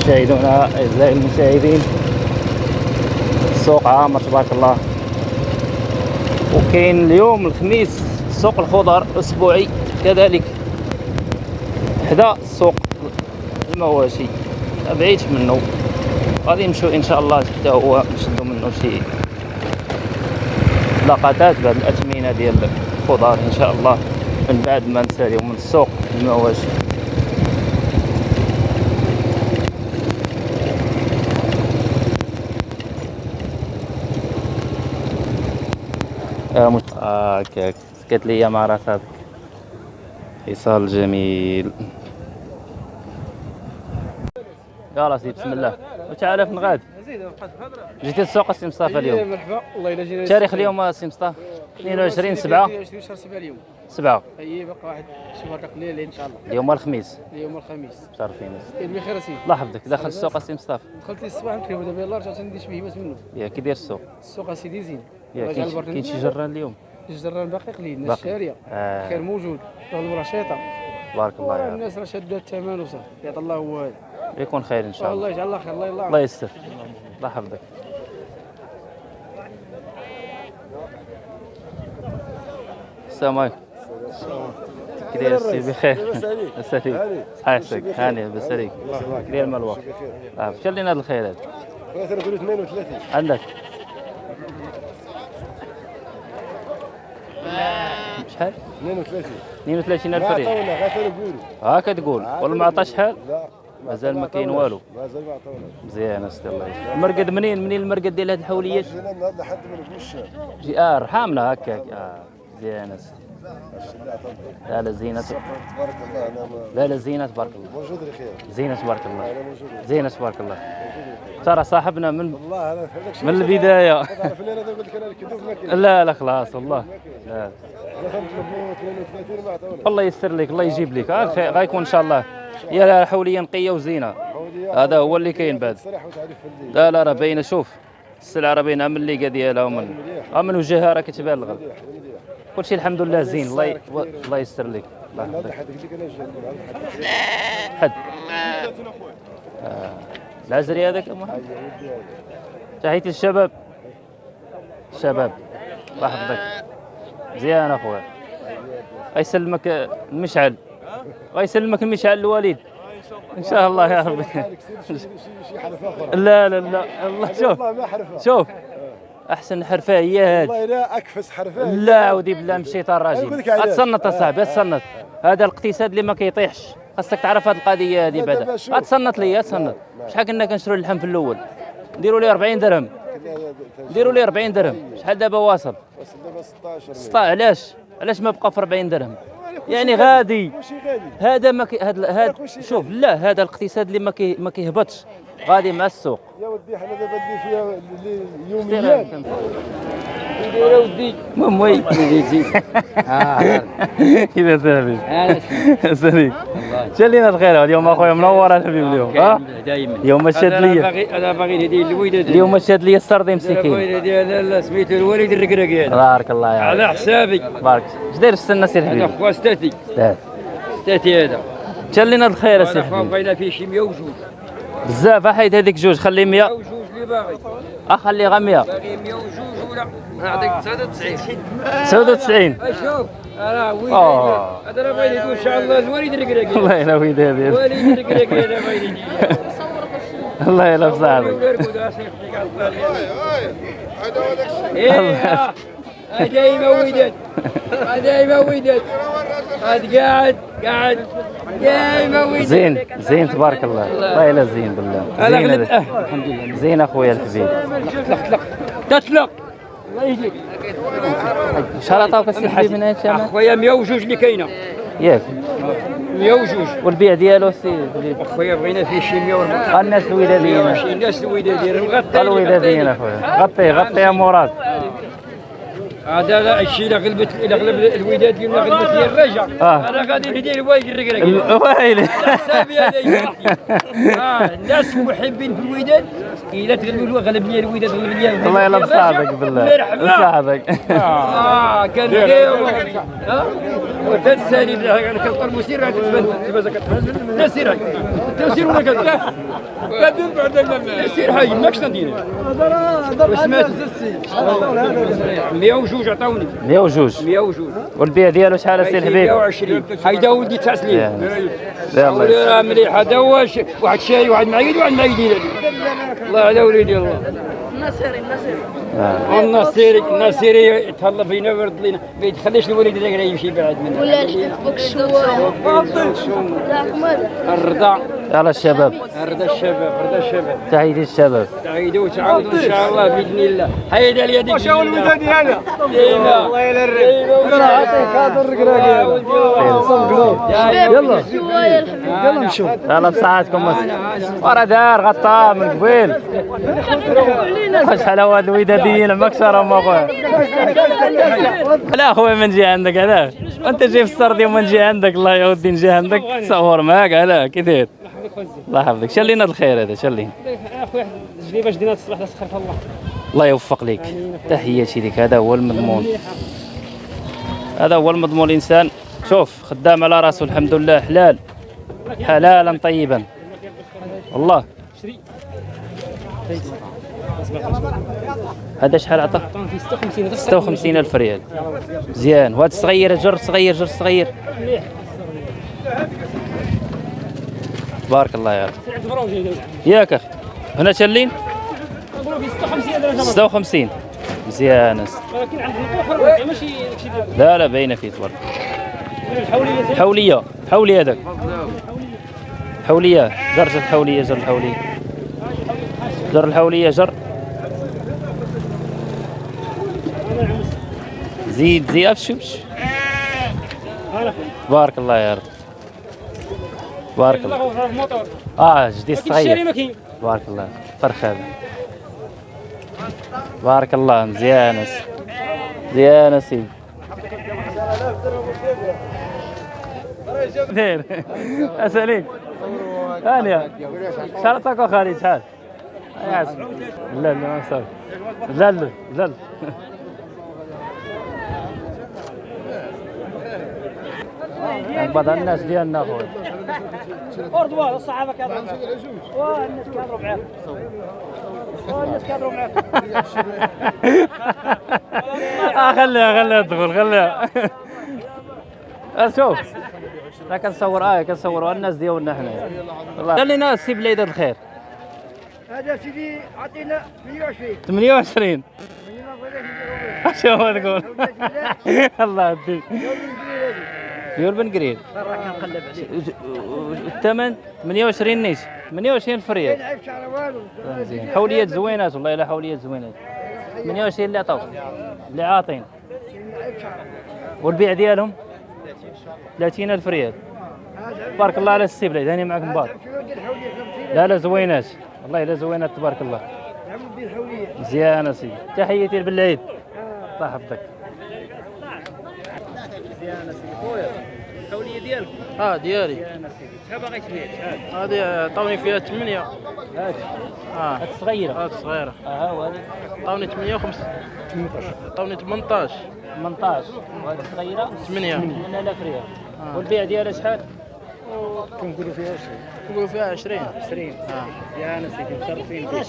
مشاهدونا أعزائي المشاهدين. السوق عامر تبارك الله. وكاين اليوم الخميس سوق الخضر أسبوعي كذلك حدا سوق المواشي. ما منه. غادي نمشيو إن شاء الله حتى هو نشدو منه شي لقطات بهذه الاثمنه ديال الخضار إن شاء الله من بعد ما نساليو من السوق المواشي. آه مش... آه هكاك سكت لي مع راسك خصال جميل. يلا سيدي بسم الله. وتعالى بقات الهضره جيتي السوق السي مصطفى اليوم. مرحبا. والله إلا جينا تاريخ اليوم السي مصطفى؟ 22 7 22 شهر 7 اليوم. 7 أي بقى واحد شي ورقه قليله إن شاء الله. اليوم الخميس. اليوم الخميس. شرفين كاين بخير اسيدي الله يحفظك دخل السوق السي مصطفى. دخلت لي الصباح نكرهو دابا يلاه رجعت ندير بهيمات منه يا كي داير السوق. السوق اسيدي زين كاين شي. جران اليوم؟ الجران باقي قليل الناس باقي. شارية. آه. خير موجود. الغلو رشيطه بارك الله رب الناس راه شاده الثمن وصافي. يعطي الله هو. هذا يكون خير إن شاء الله. الله يجعل الله خير الله الله يستر. الله يحفظك. السلام عليكم. كي داير السي بخير. هاني لاباس عليك كي داير مال الوقت آه شال لنا هاد الخيرات. أنا نقول 32 عندك شحال 32 32 ما ألف ريال. عطاونا غير نقولوا هاكا تقول. ولا ما عطاش شحال لا. مازال ما كاين والو. مازال ما عطاونا مزيان اسيدي الله يسلمك المرقد منين؟ منين المرقد ديال هاد الحوليات؟ جينا لحد نقولش جي آه رحامنا هكاك. آه مزيان اسيدي لا لا زينة. تبارك الله لا لا زينة تبارك الله. موجود الخير زينة تبارك الله. زينة تبارك الله. ترى صاحبنا من والله الشيء من البداية. لا لا خلاص والله لا أنا نطلب 32 ما عطاونا الله يسر لك الله يجيب لك. آه غيكون إن شاء الله. يا حوليا نقية وزينة. هذا هو اللي كاين بعد. لا لا راه باينة. شوف السلعة راه باينة. من الليقه ديالها ومن من وجهها راه كتبان مليح كلشي الحمد لله زين. الله ي... الله يستر لك. الله يحفظك. حد حد. آه. العزري هذاك أم محمد؟ تحياتي للشباب. الشباب الله يحفظك. مزيان أخويا. غيسلمك المشعل غيسلمك المشعل الوالد إن شاء الله يا ربي لا لا لا. الله شوف. شوف. أحسن حرفة هي هذه والله لا أكفس حرفها لا عودي بالله مشيت الراجل. أتصنت أصاحبي أتصنت. هذا الاقتصاد اللي ما كيطيحش. خاصك تعرف هذه القضية هذه بعدا. أتصنت لي أتصنت. شحال كنا كنشرو اللحم في الأول؟ نديروا لي 40 درهم. نديروا لي 40 درهم. شحال دابا واصل؟ بس دابا 16 سطا علاش؟ علاش ما بقى في 40 درهم؟ يعني غادي. هذا ما هذا شوف لا هذا الاقتصاد اللي ما كيهبطش. غادي مع السوق. يا ودي حنا دابا اللي فيها اللي دير يوميا يا ودي. المهم وي. كذا ثابت سليم شال لنا الخير اليوم أخويا منور الحبيب اليوم. ها دائما اليوم شاد أنا لي باغي أنا باغي نهدي الوليد اليوم شاد لي السردي مسكين. الوليد لا لا سميتو الوليد الركراكي هذا بارك الله يا على حسابي بارك. اش داير السنة سي هذا الحبيب خوا ستاتي. ستاتي. هذا. شال لنا الخير سي أنا خوا الحبيب بغينا فيه شي 100 وجوج. بزاف حيد هذيك جوج خلي 100 100 وجوج اللي باغي اخلي غير 100 باغي 100 وجوج ولا نعطيك 99 99 أشوف أنا وليد آه. هذا راه بغيت يقول ان شاء الله الوليد الركراكي الله يلا ويد هذه الوليد الركراكي هذا بغيت الله يلا بصاحبك إيه دايما وداد دايما وداد هاد قاعد قاعد. دايما زين زين تبارك الله. الله يلا زين بالله. زين الحمد لله زين أخويا الحبيب تطلق. تطلق تطلق الله يجيك شحال عطاوك سي الحبيب من هذا الشمال أخويا 100 وجوج اللي كاينة ياك. 100 وجوج. والبيع ديالو سي أخويا بغينا فيه شي 140 الناس الوداديين الناس الوداديين الوداديين أخويا. غطيه غطيه يا مراد. هذا لا الشيء اللي غلبت اللي غلب الوداد اللي غلبت لي الرجع آه. أنا غادي ندير الواجب الركراكي الويلي حسابي هذا. آه الناس محبين في الوداد. الا تغلبوا غلب لي الوداد غلب لي الله يلا بصادق بالله. بصادق آه كان ها وتنساني. أنا كنطر مسير غادي تبان تبان نسير تسير ولا كذا كذب بعد تسير حي ماكش ندير وسمعت 102 عطاوني. 102 102 والبيع ديالو شحال السي الحبيب؟ 120 هيدا ولدي يا الله. يسلمك. راه مليح. هذا هو واحد شاري واحد معيد واحد معيدين الله على وليدي الله. آه. النصيري النصيري يتهلا فينا ويرد لينا. ما يتخليش الوليد هذاك راه يمشي بعد منا ولا شوية. راكم هذا الرضا يلا الشباب. الرضا الشباب الرضا الشباب. تحياتي الشباب. تعيدوا وتعاودوا إن شاء الله بإذن الله. هيدا اليد واش هو الوداد ديالنا الله يلا الرب أنا عطيك هذا الرقراق يلا شوية الحبك يلا نشوف يلا بصحتكم ورا دار غطاه من قبيل. شحال هو هاد الوداديين مكسره ما خويا لا خويا ما نجي عندك علاش أنت جاي في السردي وما نجي عندك الله يا ودي نجي عندك. تصور معاك علاه كي داير الله يحفظك. شلينا الخير هذا شلينا اخويا واحد الجليبه جديده سخرها الله. الله يوفق لك تحياتي لك هذا هو المضمون. هذا هو المضمون. الإنسان شوف خدام على راسه الحمد لله. حلال. حلالا طيبا. والله. هذا شحال عطى عطاهم في 56 56 ألف ريال. مزيان وهذا صغير جر صغير جر صغير. بارك الله يا رب ياك أخي هنا في 56 هذا جبر 56 مزيان ولكن ماشي لا لا باينه فيه تبارك حولية. حولي هذاك. حولية. جر الحولية جر الحولية. جر الحولية جر زيد زيد ابشبش بارك الله يا رب. بارك الله آه جديد صغير. بارك الله. فرخ هذا بارك الله. مزيان. مزيان يا سيدي داير اساليك هانيا شحال عطاك خالد شحال. لا لا ما لا لا لا يعني بعض الناس ديالنا خويا. اردوار الصحافة كانوا واه الناس كانوا معاك واه الناس كانوا معاك آه خليها خليها تدخل خليها. آه، شوف. أنا كنصور آه كنصوروا الناس ديالنا والله. خلينا السي بليده الخير. هذا سيدي عطينا 120 28 شو هو تقول. الله يهديك. ديال بن قريب الثمن 28 نيش 28 الف ريال لعب شعر والو. مزيان حوليات زوينات والله الا حوليات زوينات 28 اللي عطاو اللي عاطين والبيع ديالهم؟ 30 ألف ريال. تبارك الله على السي بليد هاني معك مبارك. شنو دير الحوليه 50 لا لا زوينات والله إلا زوينات تبارك الله. مزيان يا سيدي. تحياتي لبالعيد. الله يحفظك. الحوليه ديالك آه ديالي. شحال باغي تبيع. شحال هذه عطاوني فيها 8 هاك آه هاد الصغيره هذه صغيرة. آه ها هو هذا عطاوني 8 و 5 عطاوني 18 18 وهاد الصغيره 8 8000 ريال والبيع ديالها شحال؟ نقولوا فيها 20 20 يا أنا سيدي مشرفين بك.